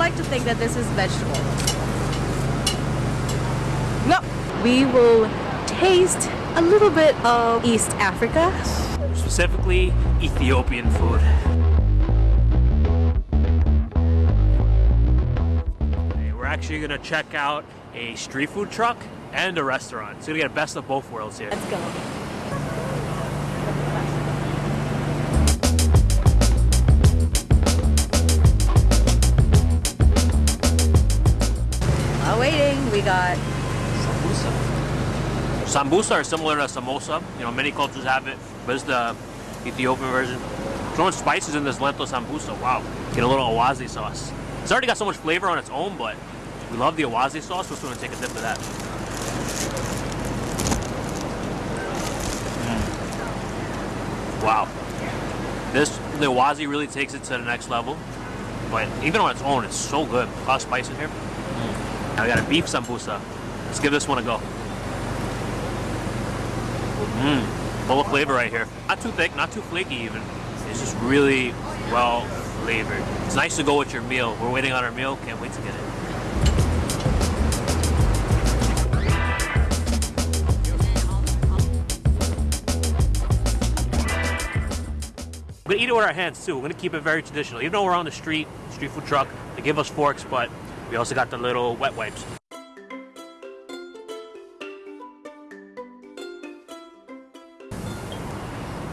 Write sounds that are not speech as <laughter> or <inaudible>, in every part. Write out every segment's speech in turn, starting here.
like to think that this is vegetable. No, we will taste a little bit of East Africa. Specifically, Ethiopian food. Okay, we're actually gonna check out a street food truck and a restaurant. So we're gonna get the best of both worlds here. Let's go. Got Sambusa are similar to samosa. You know, many cultures have it, but it's the Ethiopian version. So much spices in this lentil sambusa. Wow. Get a little awazi sauce. It's already got so much flavor on its own, but we love the awazi sauce. We're just gonna take a dip of that. Mm. Wow. This, the awazi really takes it to the next level. But even on its own, it's so good. A lot of spice in here. Now we got a beef sambusa. Let's give this one a go. Mmm, full of flavor right here. Not too thick, not too flaky even. It's just really well flavored. It's nice to go with your meal. We're waiting on our meal. Can't wait to get it. We're gonna eat it with our hands too. We're gonna keep it very traditional. Even though we're on the street, street food truck, they give us forks, but we also got the little wet wipes.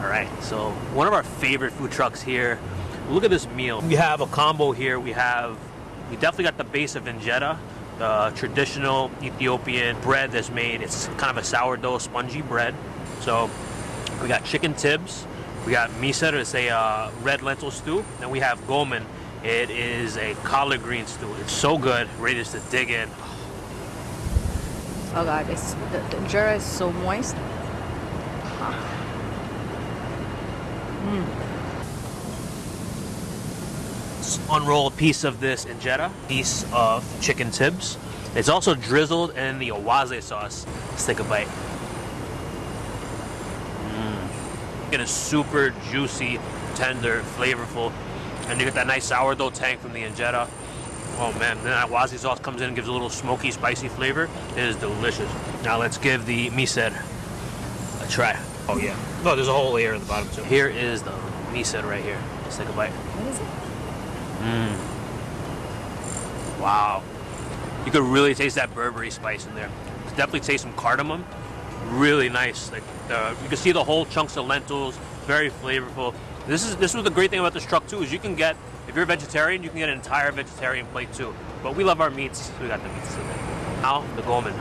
All right, so one of our favorite food trucks here. Look at this meal. We have a combo here. We have, we definitely got the base of injera, the traditional Ethiopian bread that's made. It's kind of a sourdough, spongy bread. So we got chicken tibs. We got misir, it's a uh, red lentil stew. Then we have gomen. It is a collard green stew. It's so good. Ready to dig in. Oh god, it's, the, the injera is so moist. Ah. unroll a piece of this injera, piece of chicken tibs. It's also drizzled in the awaze sauce. Let's take a bite. Mmm. It is super juicy, tender, flavorful, and you get that nice sourdough tang from the injera. Oh man, then that awaze sauce comes in and gives a little smoky, spicy flavor. It is delicious. Now let's give the misir a try. Oh yeah. Oh, there's a whole layer at the bottom too. Here is the misir right here. Let's take a bite. What is it? Mmm. Wow. You could really taste that berbere spice in there. Definitely taste some cardamom. Really nice. Like uh, you can see the whole chunks of lentils. Very flavorful. This is this was the great thing about this truck too is you can get if you're a vegetarian you can get an entire vegetarian plate too. But we love our meats. So we got the meats today. Now the gomen.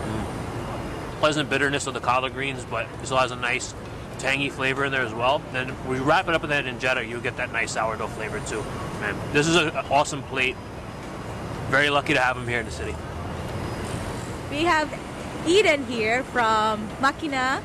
Mm. Pleasant bitterness of the collard greens, but it still has a nice tangy flavor in there as well. Then we wrap it up with that injera, you get that nice sourdough flavor too. Man, this is an awesome plate. Very lucky to have them here in the city. We have Eden here from Makina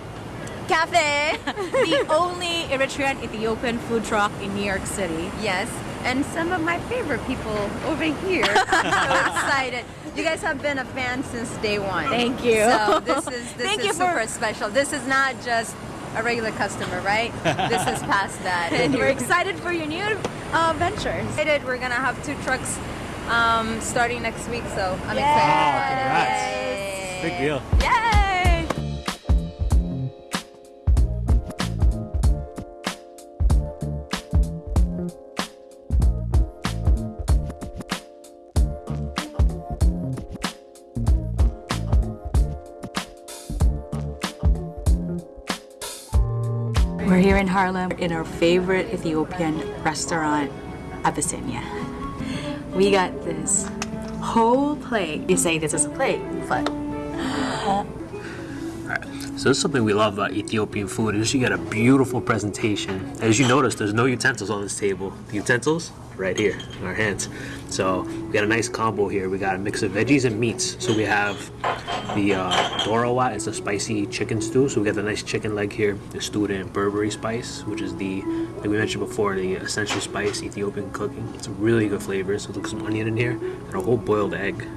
Cafe, <laughs> the only Eritrean Ethiopian food truck in New York City. Yes, and some of my favorite people over here. <laughs> I'm so excited. You guys have been a fan since day one. Thank you. So this is this Thank is you for- super special. This is not just a regular customer, right? this is past that. <laughs> And we're excited for your new uh, ventures. excited. We're gonna have two trucks um, starting next week, so I'm Yay! excited. Wow, congrats. Big deal. Yay! We're here in Harlem in our favorite Ethiopian restaurant, Abyssinia. We got this whole plate. You say this is a plate, but So this is something we love about Ethiopian food is you get a beautiful presentation. As you notice, there's no utensils on this table. The utensils right here in our hands. So we got a nice combo here. We got a mix of veggies and meats. So we have the uh, dorawa. It's a spicy chicken stew. So we got the nice chicken leg here. It's stewed in berbere spice, which is the like we mentioned before, the essential spice Ethiopian cooking. It's a really good flavor. So look some onion in here and a whole boiled egg.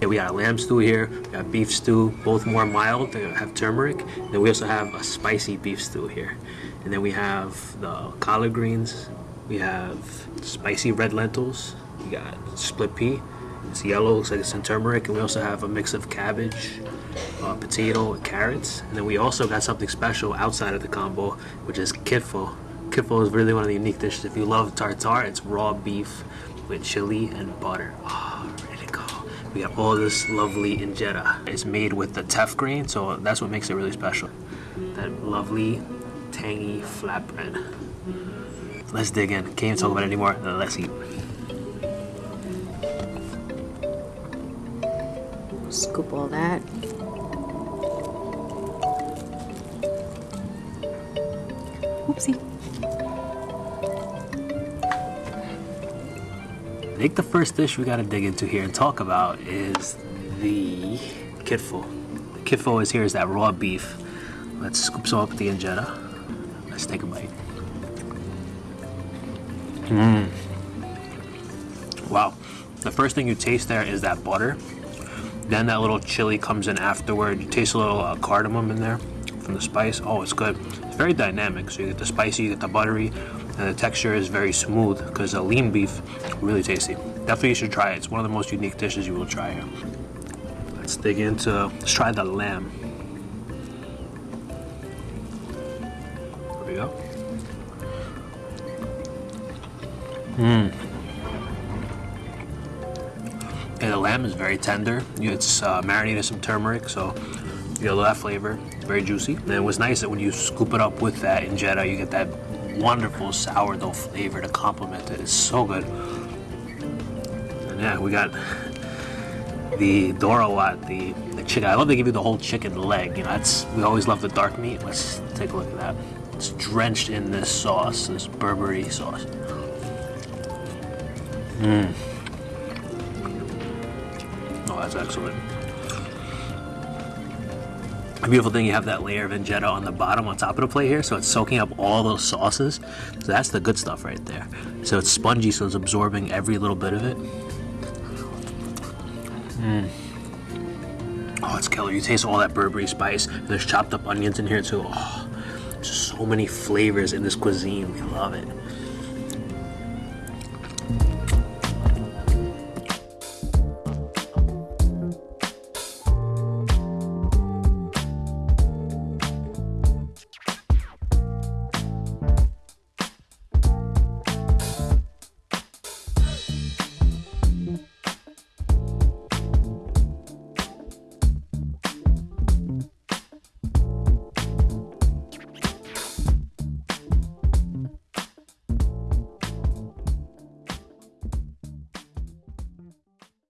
Yeah, we got a lamb stew here, we got beef stew, both more mild, they have turmeric. Then we also have a spicy beef stew here. And then we have the collard greens, We have spicy red lentils. We got split pea. It's yellow, looks like it's in turmeric. And we also have a mix of cabbage, uh, potato, and carrots. And then we also got something special outside of the combo, which is kitfo. Kitfo is really one of the unique dishes. If you love tartare, it's raw beef with chili and butter. Oh, ready to go. We got all this lovely injera. It's made with the teff grain, so that's what makes it really special. That lovely, tangy flatbread. Let's dig in. Can't even talk about it anymore. Uh, let's eat. Scoop all that. Oopsie. I think the first dish we gotta dig into here and talk about is the kitfo. The kitfo is here is that raw beef. Let's scoop some up with the injera. Let's take a bite. Mmm. Wow. The first thing you taste there is that butter. Then that little chili comes in afterward. You taste a little uh, cardamom in there from the spice. Oh, it's good. It's very dynamic. So you get the spicy, you get the buttery, and the texture is very smooth because the lean beef, really tasty. Definitely you should try it. It's one of the most unique dishes you will try here. Let's dig into, let's try the lamb. There we go. Mmm. Yeah, the lamb is very tender. It's uh, marinated in some turmeric, so you lot of flavor. It's very juicy. And it was nice that when you scoop it up with that injera, you get that wonderful sourdough flavor to complement it. It's so good. And yeah, we got the Doro Wat, the, the chicken. I love they give you the whole chicken leg. You know, that's we always love the dark meat. Let's take a look at that. It's drenched in this sauce, this berbere sauce. Mmm. Oh, that's excellent. The beautiful thing, you have that layer of injera on the bottom, on top of the plate here, so it's soaking up all those sauces. So that's the good stuff right there. So it's spongy, so it's absorbing every little bit of it. Mmm. Oh, it's killer. You taste all that berbere spice. There's chopped up onions in here too. Oh, so many flavors in this cuisine. We love it.